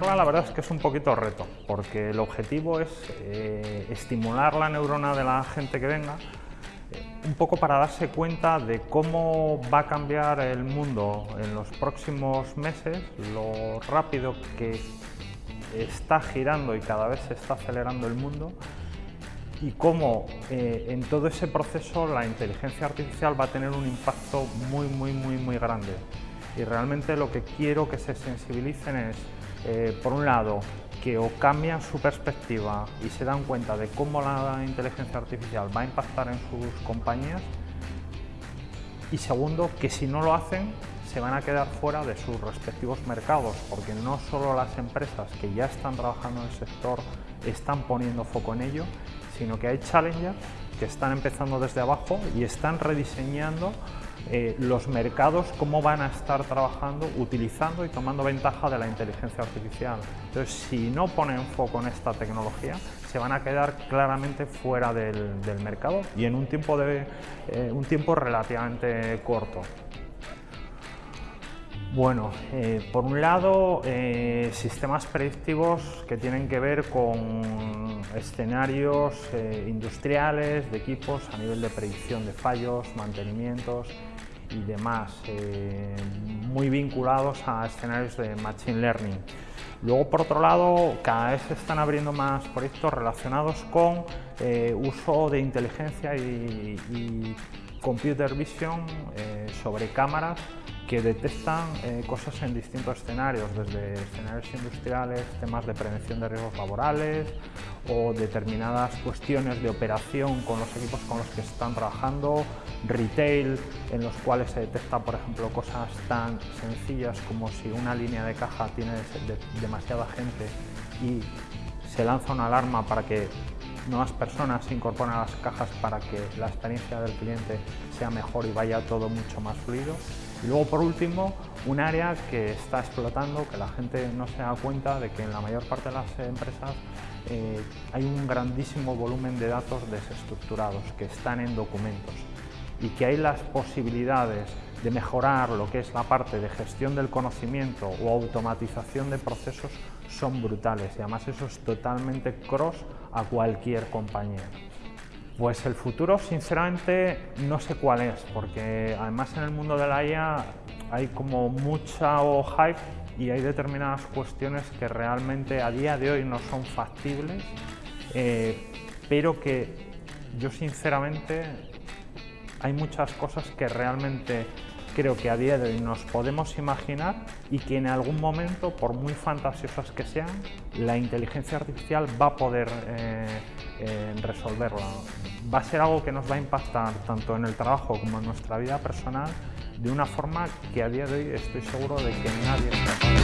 la verdad es que es un poquito reto, porque el objetivo es eh, estimular la neurona de la gente que venga, eh, un poco para darse cuenta de cómo va a cambiar el mundo en los próximos meses, lo rápido que está girando y cada vez se está acelerando el mundo y cómo eh, en todo ese proceso la inteligencia artificial va a tener un impacto muy, muy, muy, muy grande. Y realmente lo que quiero que se sensibilicen es, eh, por un lado, que o cambian su perspectiva y se dan cuenta de cómo la inteligencia artificial va a impactar en sus compañías y segundo, que si no lo hacen se van a quedar fuera de sus respectivos mercados porque no solo las empresas que ya están trabajando en el sector están poniendo foco en ello, sino que hay challengers que están empezando desde abajo y están rediseñando eh, los mercados, cómo van a estar trabajando, utilizando y tomando ventaja de la inteligencia artificial. Entonces, si no ponen foco en esta tecnología, se van a quedar claramente fuera del, mercado y en un tiempo, de, eh, un tiempo relativamente corto. Bueno, eh, por un lado, eh, sistemas predictivos que tienen que ver con escenarios eh, industriales, de equipos a nivel de predicción de fallos, mantenimientos y demás, muy vinculados a escenarios de Machine Learning. Luego, por otro lado, cada vez se están abriendo más proyectos relacionados con uso de inteligencia y, y computer vision sobre cámaras que detectan eh, cosas en distintos escenarios, desde escenarios industriales, temas de prevención de riesgos laborales o determinadas cuestiones de operación con los equipos con los que están trabajando, retail, en los cuales se detecta, por ejemplo, cosas tan sencillas como si una línea de caja tiene demasiada gente y se lanza una alarma para que nuevas personas se incorporen a las cajas para que la experiencia del cliente sea mejor y vaya todo mucho más fluido. Y luego, por último, un área que está explotando, que la gente no se da cuenta de que en la mayor parte de las empresas eh, hay un grandísimo volumen de datos desestructurados que están en documentos y que hay las posibilidades de mejorar lo que es la parte de gestión del conocimiento o automatización de procesos son brutales y además eso es totalmente cross a cualquier compañía. Pues el futuro, sinceramente, no sé cuál es, porque además en el mundo de la IA hay como mucha hype y hay determinadas cuestiones que realmente a día de hoy no son factibles, eh, pero que yo sinceramente hay muchas cosas que realmente creo que a día de hoy nos podemos imaginar y que en algún momento, por muy fantasiosas que sean, la inteligencia artificial va a poder eh, eh, resolverla. Va a ser algo que nos va a impactar tanto en el trabajo como en nuestra vida personal de una forma que a día de hoy estoy seguro de que nadie es capaz.